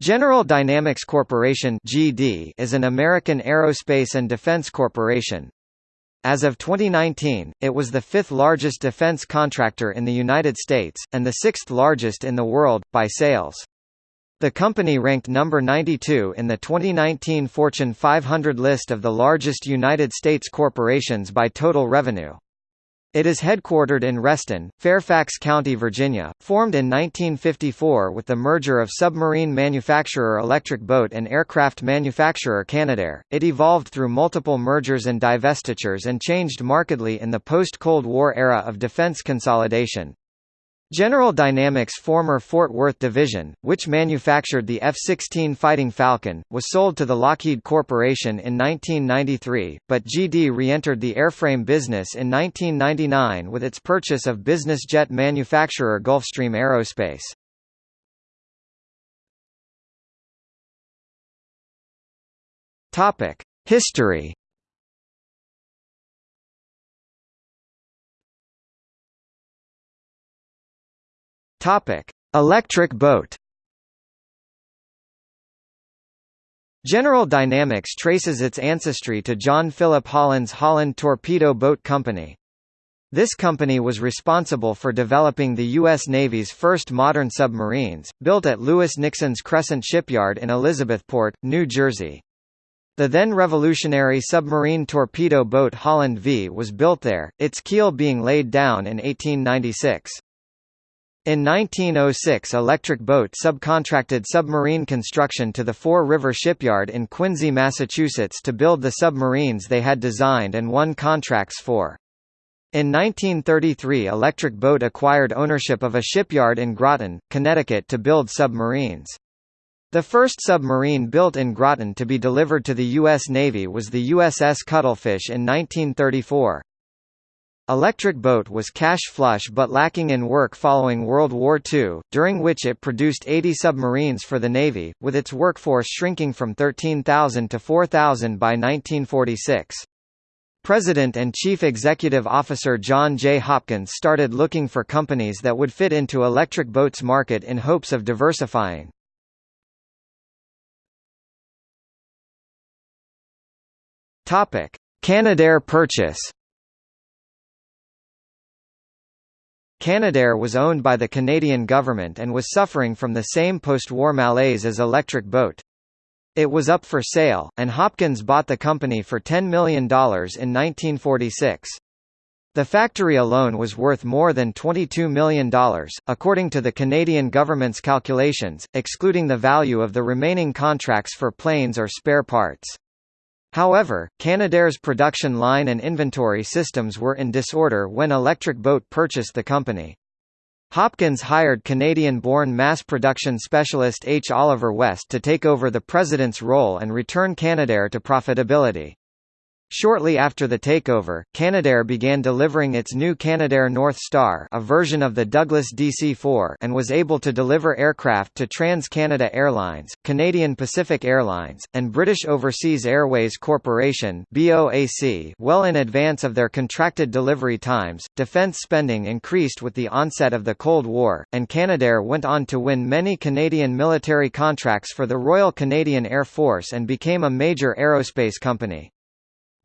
General Dynamics Corporation (GD) is an American aerospace and defense corporation. As of 2019, it was the fifth largest defense contractor in the United States, and the sixth largest in the world, by sales. The company ranked number 92 in the 2019 Fortune 500 list of the largest United States corporations by total revenue. It is headquartered in Reston, Fairfax County, Virginia, formed in 1954 with the merger of submarine manufacturer Electric Boat and aircraft manufacturer Canadair. It evolved through multiple mergers and divestitures and changed markedly in the post-Cold War era of defense consolidation. General Dynamics' former Fort Worth division, which manufactured the F-16 Fighting Falcon, was sold to the Lockheed Corporation in 1993, but GD re-entered the airframe business in 1999 with its purchase of business jet manufacturer Gulfstream Aerospace. History Topic: Electric boat. General Dynamics traces its ancestry to John Philip Holland's Holland Torpedo Boat Company. This company was responsible for developing the U.S. Navy's first modern submarines, built at Lewis Nixon's Crescent Shipyard in Elizabethport, New Jersey. The then revolutionary submarine torpedo boat Holland V was built there, its keel being laid down in 1896. In 1906 Electric Boat subcontracted submarine construction to the Fore River Shipyard in Quincy, Massachusetts to build the submarines they had designed and won contracts for. In 1933 Electric Boat acquired ownership of a shipyard in Groton, Connecticut to build submarines. The first submarine built in Groton to be delivered to the U.S. Navy was the USS Cuttlefish in 1934. Electric Boat was cash flush but lacking in work following World War II, during which it produced 80 submarines for the Navy, with its workforce shrinking from 13,000 to 4,000 by 1946. President and Chief Executive Officer John J. Hopkins started looking for companies that would fit into Electric Boat's market in hopes of diversifying. Canadair purchase Canadair was owned by the Canadian government and was suffering from the same post-war malaise as Electric Boat. It was up for sale, and Hopkins bought the company for $10 million in 1946. The factory alone was worth more than $22 million, according to the Canadian government's calculations, excluding the value of the remaining contracts for planes or spare parts. However, Canadair's production line and inventory systems were in disorder when Electric Boat purchased the company. Hopkins hired Canadian-born mass production specialist H. Oliver West to take over the president's role and return Canadair to profitability. Shortly after the takeover, Canadair began delivering its new Canadair North Star a version of the Douglas DC-4 and was able to deliver aircraft to TransCanada Airlines, Canadian Pacific Airlines, and British Overseas Airways Corporation BOAC well in advance of their contracted delivery times. Defence spending increased with the onset of the Cold War, and Canadair went on to win many Canadian military contracts for the Royal Canadian Air Force and became a major aerospace company.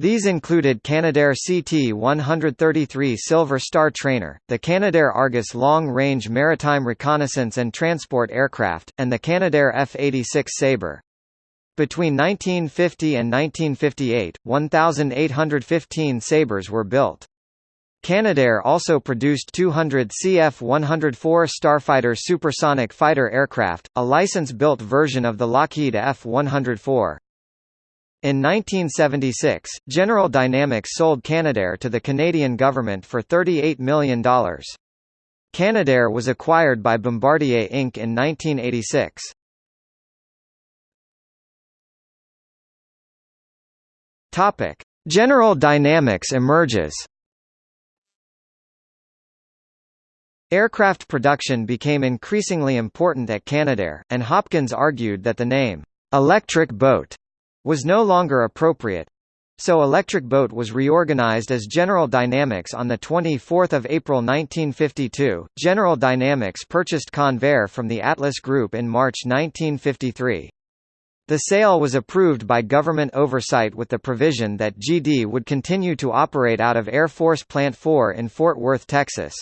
These included Canadair CT-133 Silver Star trainer, the Canadair Argus long-range maritime reconnaissance and transport aircraft, and the Canadair F-86 Sabre. Between 1950 and 1958, 1,815 Sabres were built. Canadair also produced 200 CF-104 Starfighter supersonic fighter aircraft, a license-built version of the Lockheed F-104. In 1976, General Dynamics sold Canadair to the Canadian government for $38 million. Canadair was acquired by Bombardier Inc. in 1986. Topic: General Dynamics emerges. Aircraft production became increasingly important at Canadair, and Hopkins argued that the name, "'Electric Boat' was no longer appropriate. So Electric Boat was reorganized as General Dynamics on 24 April 1952. General Dynamics purchased Convair from the Atlas Group in March 1953. The sale was approved by government oversight with the provision that GD would continue to operate out of Air Force Plant 4 in Fort Worth, Texas.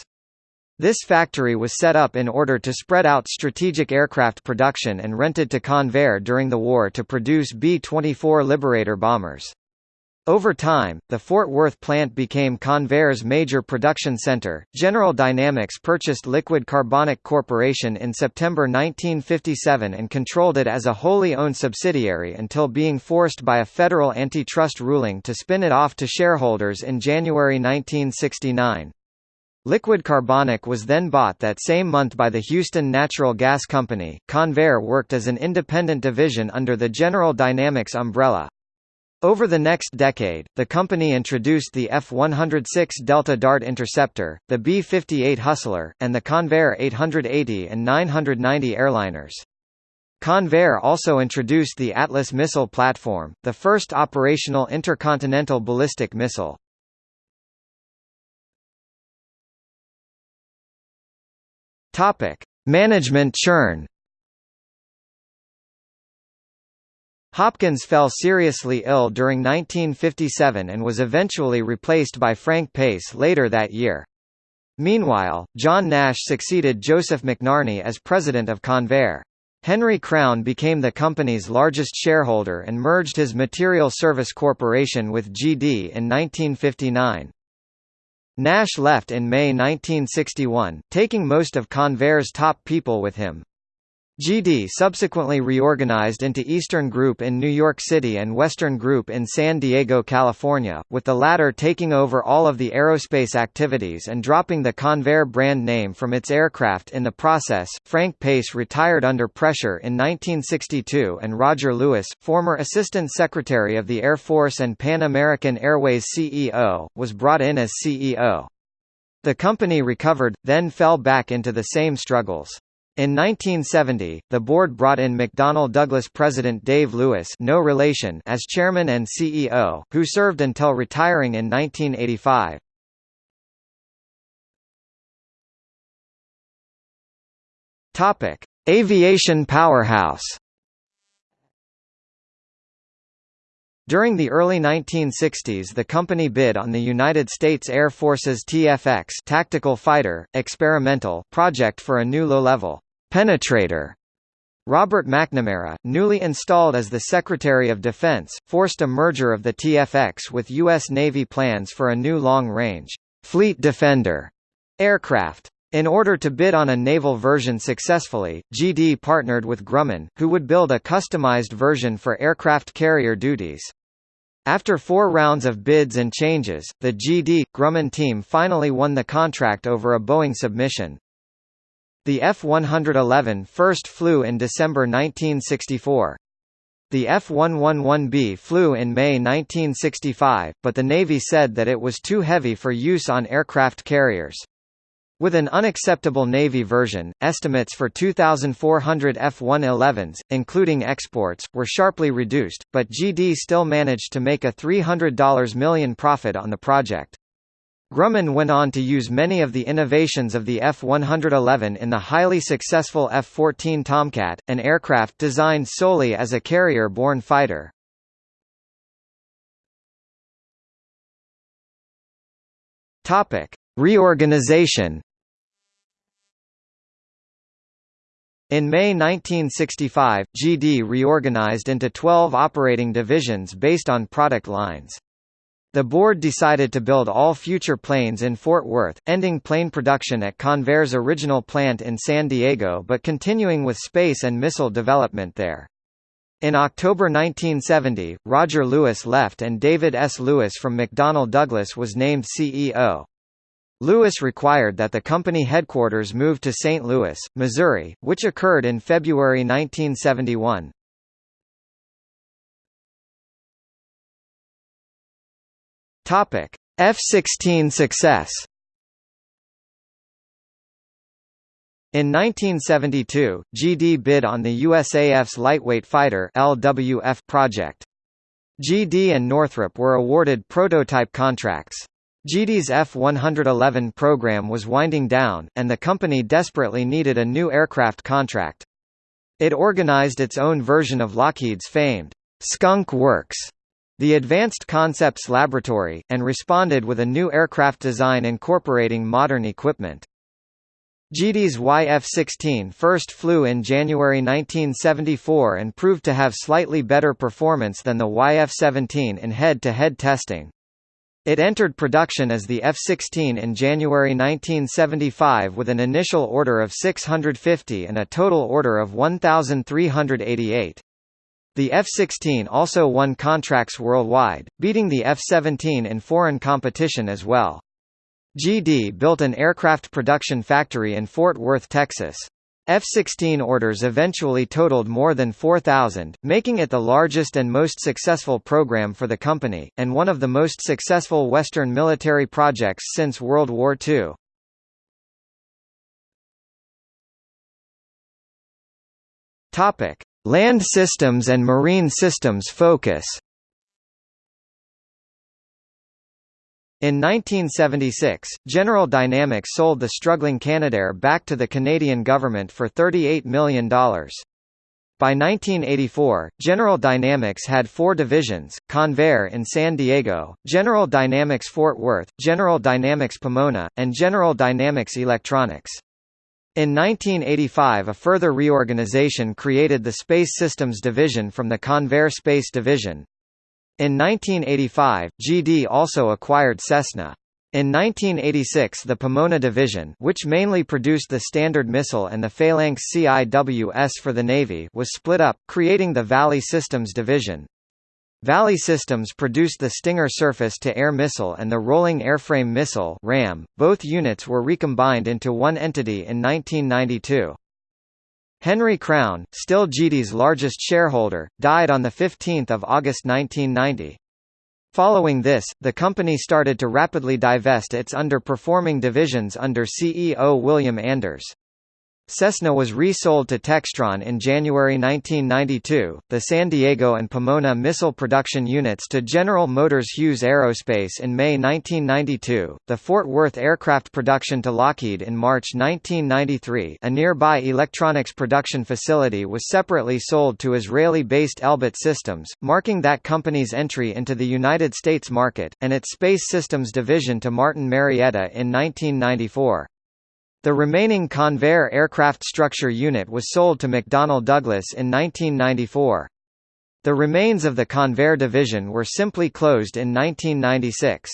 This factory was set up in order to spread out strategic aircraft production and rented to Convair during the war to produce B-24 Liberator bombers. Over time, the Fort Worth plant became Convair's major production center. General Dynamics purchased Liquid Carbonic Corporation in September 1957 and controlled it as a wholly owned subsidiary until being forced by a federal antitrust ruling to spin it off to shareholders in January 1969. Liquid Carbonic was then bought that same month by the Houston Natural Gas Company. Convair worked as an independent division under the General Dynamics umbrella. Over the next decade, the company introduced the F-106 Delta Dart Interceptor, the B-58 Hustler, and the Convair 880 and 990 airliners. Convair also introduced the Atlas missile platform, the first operational intercontinental ballistic missile. Management churn Hopkins fell seriously ill during 1957 and was eventually replaced by Frank Pace later that year. Meanwhile, John Nash succeeded Joseph McNarney as president of Convair. Henry Crown became the company's largest shareholder and merged his Material Service Corporation with GD in 1959. Nash left in May 1961, taking most of Convair's top people with him. GD subsequently reorganized into Eastern Group in New York City and Western Group in San Diego, California, with the latter taking over all of the aerospace activities and dropping the Convair brand name from its aircraft in the process. Frank Pace retired under pressure in 1962 and Roger Lewis, former Assistant Secretary of the Air Force and Pan American Airways CEO, was brought in as CEO. The company recovered, then fell back into the same struggles. In 1970, the board brought in McDonnell Douglas president Dave Lewis no relation as chairman and CEO, who served until retiring in 1985. Topic: Aviation powerhouse. During the early 1960s the company bid on the United States Air Force's TFX tactical fighter, experimental project for a new low-level penetrator. Robert McNamara, newly installed as the Secretary of Defense, forced a merger of the TFX with U.S. Navy plans for a new long-range Fleet Defender aircraft. In order to bid on a naval version successfully, GD partnered with Grumman, who would build a customized version for aircraft carrier duties. After four rounds of bids and changes, the GD Grumman team finally won the contract over a Boeing submission. The F-111 first flew in December 1964. The F-111B flew in May 1965, but the Navy said that it was too heavy for use on aircraft carriers. With an unacceptable Navy version, estimates for 2,400 F-111s, including exports, were sharply reduced, but GD still managed to make a $300 million profit on the project. Grumman went on to use many of the innovations of the F-111 in the highly successful F-14 Tomcat, an aircraft designed solely as a carrier-borne fighter. Reorganization In May 1965, GD reorganized into 12 operating divisions based on product lines. The board decided to build all future planes in Fort Worth, ending plane production at Convair's original plant in San Diego but continuing with space and missile development there. In October 1970, Roger Lewis left and David S. Lewis from McDonnell Douglas was named CEO. Lewis required that the company headquarters move to St. Louis, Missouri, which occurred in February 1971. Topic: F-16 success. In 1972, GD bid on the USAF's Lightweight Fighter (LWF) project. GD and Northrop were awarded prototype contracts. GD's F-111 program was winding down, and the company desperately needed a new aircraft contract. It organized its own version of Lockheed's famed Skunk Works, the Advanced Concepts Laboratory, and responded with a new aircraft design incorporating modern equipment. GD's YF-16 first flew in January 1974 and proved to have slightly better performance than the YF-17 in head-to-head -head testing. It entered production as the F-16 in January 1975 with an initial order of 650 and a total order of 1,388. The F-16 also won contracts worldwide, beating the F-17 in foreign competition as well. GD built an aircraft production factory in Fort Worth, Texas. F-16 orders eventually totaled more than 4,000, making it the largest and most successful program for the company, and one of the most successful Western military projects since World War II. Land systems and marine systems focus In 1976, General Dynamics sold the struggling Canadair back to the Canadian government for $38 million. By 1984, General Dynamics had four divisions, Convair in San Diego, General Dynamics Fort Worth, General Dynamics Pomona, and General Dynamics Electronics. In 1985 a further reorganization created the Space Systems Division from the Convair Space Division, in 1985, GD also acquired Cessna. In 1986 the Pomona Division which mainly produced the Standard Missile and the Phalanx CIWS for the Navy was split up, creating the Valley Systems Division. Valley Systems produced the Stinger surface-to-air missile and the Rolling Airframe Missile RAM. .Both units were recombined into one entity in 1992. Henry Crown, still GD's largest shareholder, died on 15 August 1990. Following this, the company started to rapidly divest its underperforming divisions under CEO William Anders. Cessna was resold to Textron in January 1992, the San Diego and Pomona missile production units to General Motors Hughes Aerospace in May 1992, the Fort Worth aircraft production to Lockheed in March 1993 a nearby electronics production facility was separately sold to Israeli-based Elbit Systems, marking that company's entry into the United States market, and its Space Systems division to Martin Marietta in 1994. The remaining Convair aircraft structure unit was sold to McDonnell Douglas in 1994. The remains of the Convair division were simply closed in 1996.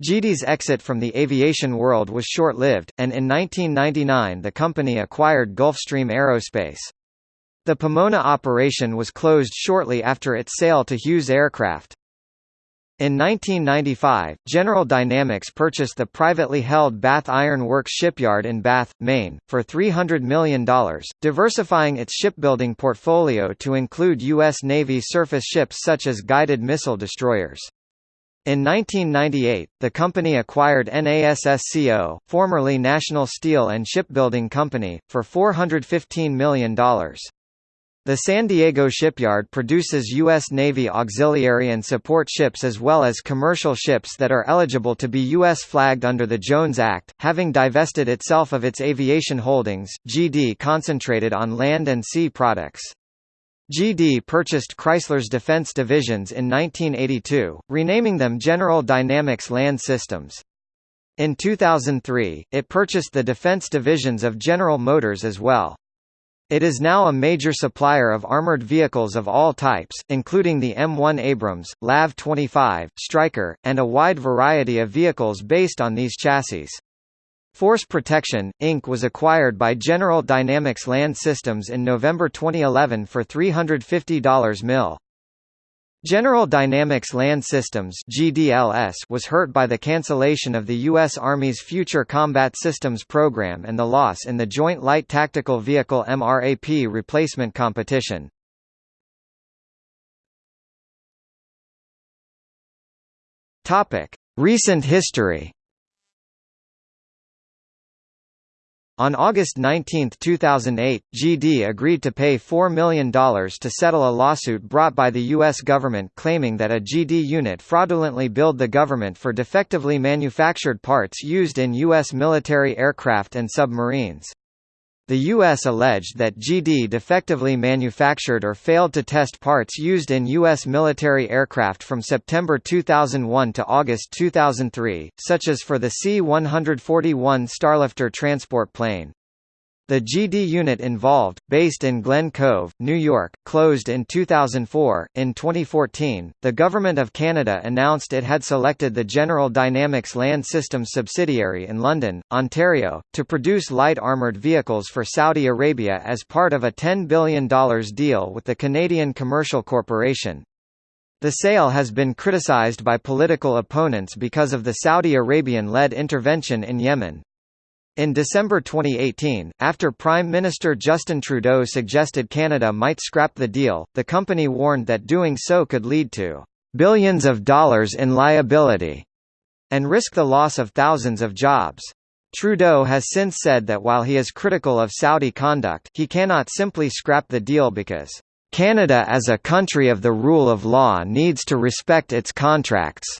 GD's exit from the aviation world was short-lived, and in 1999 the company acquired Gulfstream Aerospace. The Pomona operation was closed shortly after its sale to Hughes Aircraft. In 1995, General Dynamics purchased the privately held Bath Iron Works shipyard in Bath, Maine, for $300 million, diversifying its shipbuilding portfolio to include U.S. Navy surface ships such as guided missile destroyers. In 1998, the company acquired NASSCO, formerly National Steel and Shipbuilding Company, for $415 million. The San Diego shipyard produces U.S. Navy auxiliary and support ships as well as commercial ships that are eligible to be U.S. flagged under the Jones Act. Having divested itself of its aviation holdings, GD concentrated on land and sea products. GD purchased Chrysler's defense divisions in 1982, renaming them General Dynamics Land Systems. In 2003, it purchased the defense divisions of General Motors as well. It is now a major supplier of armored vehicles of all types, including the M1 Abrams, LAV-25, Stryker, and a wide variety of vehicles based on these chassis. Force Protection, Inc. was acquired by General Dynamics Land Systems in November 2011 for $350 mil. General Dynamics Land Systems (GDLS) was hurt by the cancellation of the U.S. Army's Future Combat Systems program and the loss in the Joint Light Tactical Vehicle MRAP replacement competition. Topic: Recent history. On August 19, 2008, GD agreed to pay $4 million to settle a lawsuit brought by the U.S. government claiming that a GD unit fraudulently billed the government for defectively manufactured parts used in U.S. military aircraft and submarines. The U.S. alleged that GD defectively manufactured or failed to test parts used in U.S. military aircraft from September 2001 to August 2003, such as for the C-141 Starlifter transport plane. The GD unit involved, based in Glen Cove, New York, closed in 2004. In 2014, the Government of Canada announced it had selected the General Dynamics Land Systems subsidiary in London, Ontario, to produce light armoured vehicles for Saudi Arabia as part of a $10 billion deal with the Canadian Commercial Corporation. The sale has been criticized by political opponents because of the Saudi Arabian-led intervention in Yemen. In December 2018, after Prime Minister Justin Trudeau suggested Canada might scrap the deal, the company warned that doing so could lead to billions of dollars in liability and risk the loss of thousands of jobs. Trudeau has since said that while he is critical of Saudi conduct, he cannot simply scrap the deal because Canada as a country of the rule of law needs to respect its contracts.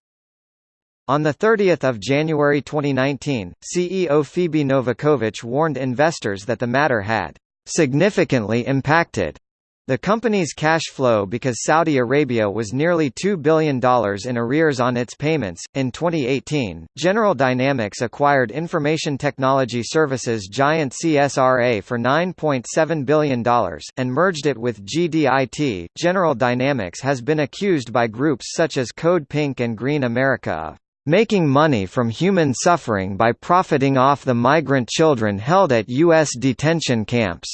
On 30 January 2019, CEO Phoebe Novakovic warned investors that the matter had significantly impacted the company's cash flow because Saudi Arabia was nearly $2 billion in arrears on its payments. In 2018, General Dynamics acquired information technology services giant CSRA for $9.7 billion, and merged it with GDIT. General Dynamics has been accused by groups such as Code Pink and Green America of making money from human suffering by profiting off the migrant children held at U.S. detention camps.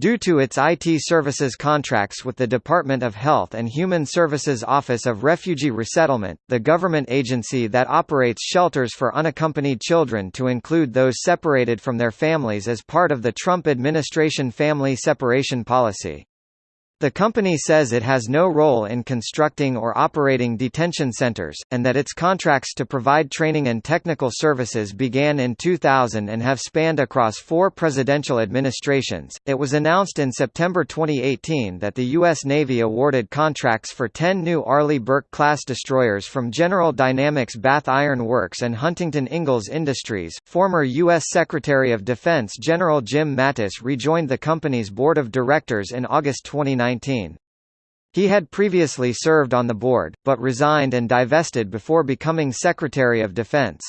Due to its IT services contracts with the Department of Health and Human Services Office of Refugee Resettlement, the government agency that operates shelters for unaccompanied children to include those separated from their families as part of the Trump administration family separation policy. The company says it has no role in constructing or operating detention centers, and that its contracts to provide training and technical services began in 2000 and have spanned across four presidential administrations. It was announced in September 2018 that the U.S. Navy awarded contracts for 10 new Arleigh Burke class destroyers from General Dynamics Bath Iron Works and Huntington Ingalls Industries. Former U.S. Secretary of Defense General Jim Mattis rejoined the company's board of directors in August 2019. 2019. He had previously served on the board, but resigned and divested before becoming Secretary of Defense.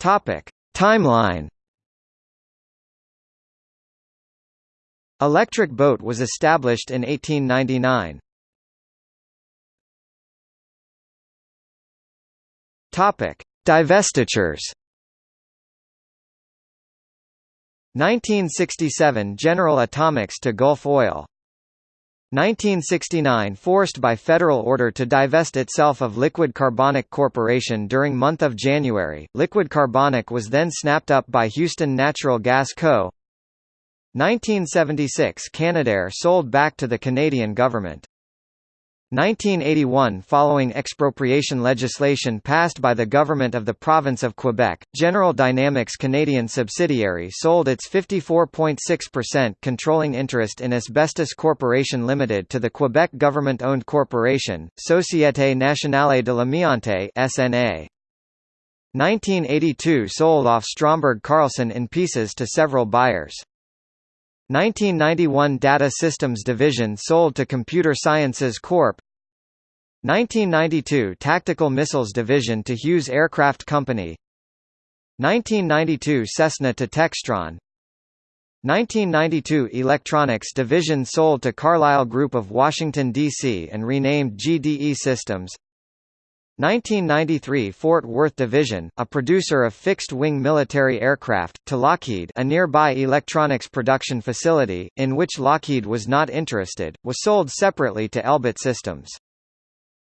Timeline. Electric Boat was established in 1899. Topic: Divestitures. 1967 General Atomics to Gulf Oil 1969 Forced by federal order to divest itself of Liquid Carbonic Corporation during month of January, Liquid Carbonic was then snapped up by Houston Natural Gas Co. 1976 Canadair sold back to the Canadian government 1981 Following expropriation legislation passed by the government of the province of Quebec, General Dynamics Canadian subsidiary sold its 54.6% controlling interest in Asbestos Corporation Limited to the Quebec government-owned corporation, Société Nationale de l'Amiante (SNA). 1982 sold off Stromberg Carlson in pieces to several buyers. 1991 Data Systems Division sold to Computer Sciences Corp. 1992 Tactical Missiles Division to Hughes Aircraft Company 1992 Cessna to Textron 1992 Electronics Division sold to Carlyle Group of Washington, D.C. and renamed GDE Systems 1993 Fort Worth Division, a producer of fixed-wing military aircraft, to Lockheed a nearby electronics production facility, in which Lockheed was not interested, was sold separately to Elbit Systems.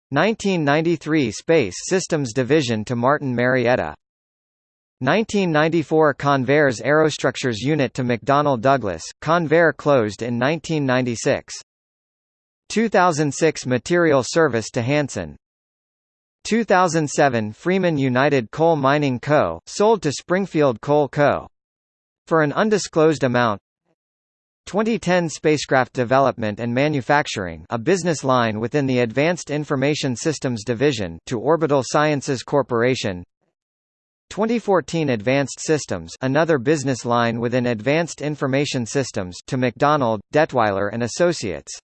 1993 Space Systems Division to Martin Marietta. 1994 Convair's Aerostructures Unit to McDonnell Douglas, Convair closed in 1996. 2006 Material Service to Hanson 2007 Freeman United Coal Mining Co., sold to Springfield Coal Co. For an undisclosed amount 2010 Spacecraft Development and Manufacturing a business line within the Advanced Information Systems Division to Orbital Sciences Corporation 2014 Advanced Systems another business line within Advanced Information Systems to MacDonald, Dettwiler and Associates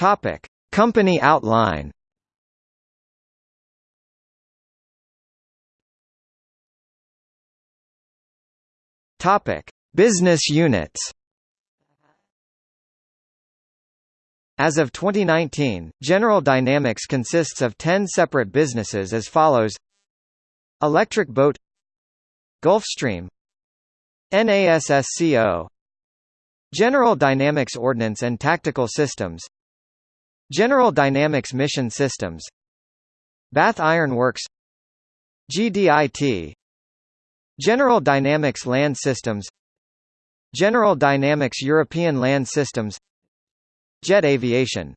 Topic. Company outline. Topic: Business units. As of 2019, General Dynamics consists of 10 separate businesses as follows: Electric Boat, Gulfstream, NASSCO, General Dynamics Ordnance and Tactical Systems, General Dynamics Mission Systems, Bath Iron Works, GDIT, General Dynamics Land Systems General Dynamics European Land Systems Jet Aviation.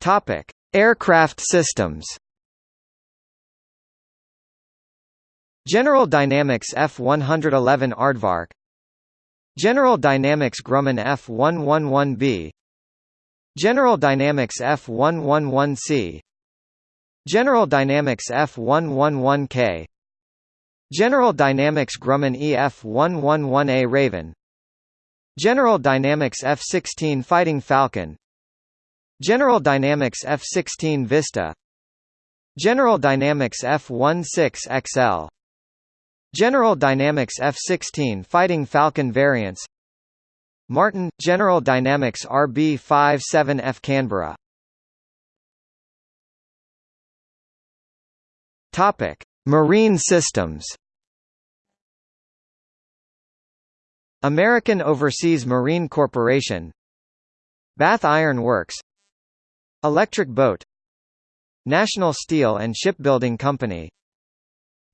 Topic: Aircraft Systems. General Dynamics F111 Aardvark General Dynamics Grumman F111B General Dynamics F111C General Dynamics F111K General Dynamics Grumman EF111A Raven. General Dynamics F-16 Fighting Falcon. General Dynamics F-16 Vista. General Dynamics F-16XL General Dynamics F-16 Fighting Falcon variants. Martin – General Dynamics RB-57F Canberra. Marine systems. American Overseas Marine Corporation. Bath Iron Works. Electric Boat. National Steel and Shipbuilding Company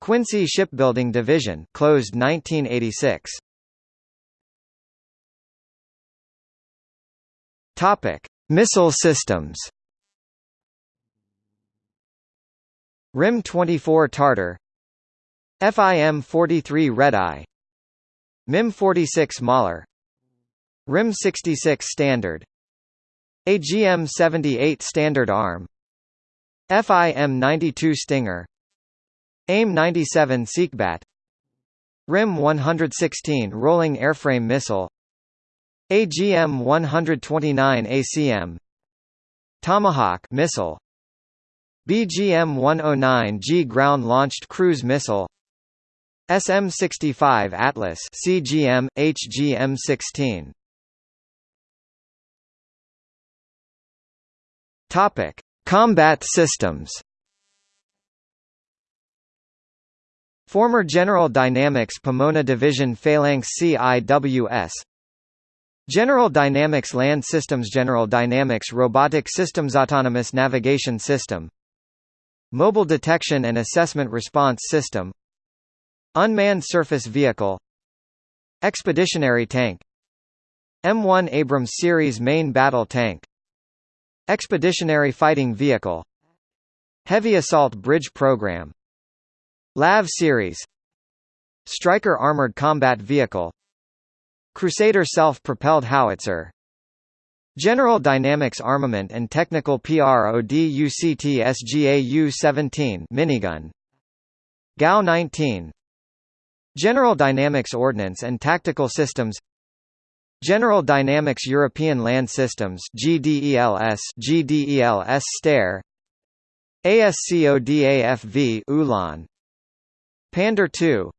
Quincy Shipbuilding Division closed 1986 Topic Missile systems. RIM 24 Tartar. FIM 43 Redeye MIM 46 Mauler. RIM 66 Standard. AGM 78 Standard Arm. FIM 92 Stinger AIM 97 Seekbat RIM 116 Rolling Airframe Missile. AGM 129 ACM Tomahawk missile. BGM-109G ground-launched cruise missile. SM-65 Atlas CGM, HGM-16 Topic: Combat systems. Former General Dynamics Pomona Division Phalanx CIWS General Dynamics Land Systems General Dynamics Robotic Systems Autonomous Navigation System. Mobile Detection and Assessment Response System. Unmanned Surface Vehicle. Expeditionary Tank. M1 Abrams Series Main Battle Tank. Expeditionary Fighting Vehicle. Heavy Assault Bridge Program LAV Series Stryker Armored Combat Vehicle Crusader Self-Propelled Howitzer General Dynamics Armament and Technical PRODUCT SGA-U-17 minigun GAU-19 General Dynamics Ordnance and Tactical Systems General Dynamics European Land Systems GDELS GDELS Steyr ASCODAFV Ulan Pandur 2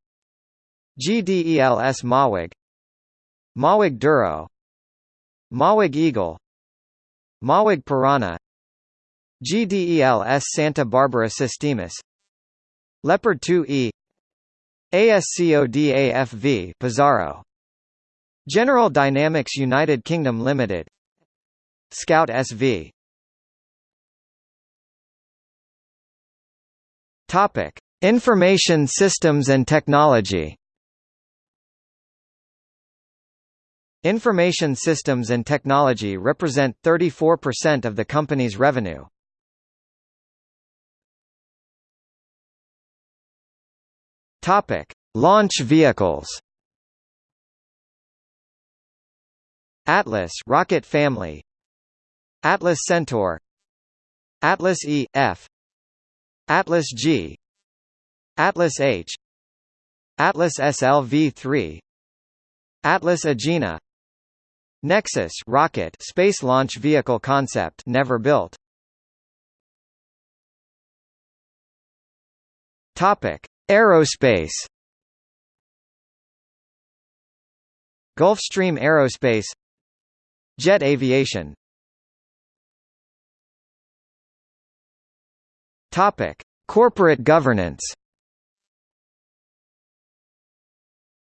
GDELS MOWAG MOWAG Duro. MOWAG Eagle. MOWAG Piranha. GDELS Santa Barbara Sistemas Leopard 2E ASCODAFV Pizarro. General Dynamics United Kingdom Limited. Scout SV Topic Information Systems and Technology Information systems and technology represent 34% of the company's revenue. Topic: Launch vehicles. Atlas rocket family. Atlas Centaur. Atlas E F. Atlas G. Atlas H. Atlas SLV-3. Atlas Agena. Nexus rocket space launch vehicle concept never built. Topic: Aerospace Gulfstream Aerospace Jet Aviation Topic: Corporate governance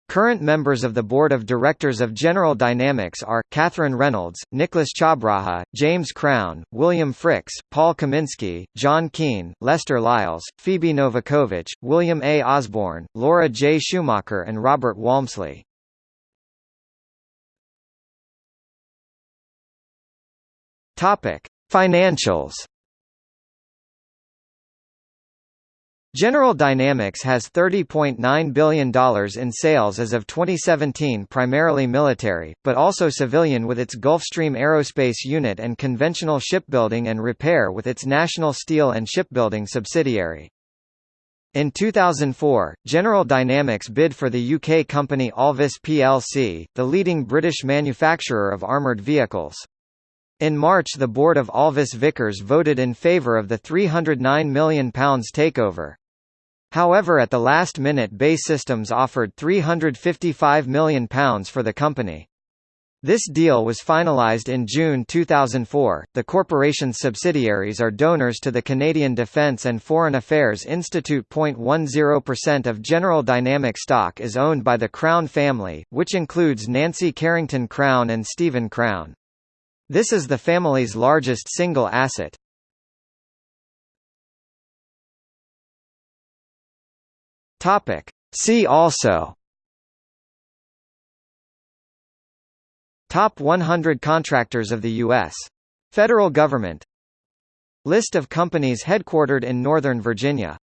Current members of the board of directors of General Dynamics are, Catherine Reynolds, Nicholas Chabraja, James Crown, William Fricks, Paul Kaminski, John Keane, Lester Lyles, Phoebe Novakovic, William A. Osborne, Laura J. Schumacher and Robert Walmsley. Financials General Dynamics has $30.9 billion in sales as of 2017 primarily military, but also civilian with its Gulfstream Aerospace unit and conventional shipbuilding and repair with its National Steel and Shipbuilding subsidiary. In 2004, General Dynamics bid for the UK company Alvis plc, the leading British manufacturer of armoured vehicles. In March the board of Alvis Vickers voted in favour of the £309 million takeover. However at the last minute BAE Systems offered £355 million for the company. This deal was finalized in June 2004. The corporation's subsidiaries are donors to the Canadian Defence and Foreign Affairs Institute. 0.10% of General Dynamics stock is owned by the Crown family, which includes Nancy Carrington Crown and Stephen Crown. This is the family's largest single asset. Topic. See also Top 100 contractors of the U.S. Federal government List of companies headquartered in Northern Virginia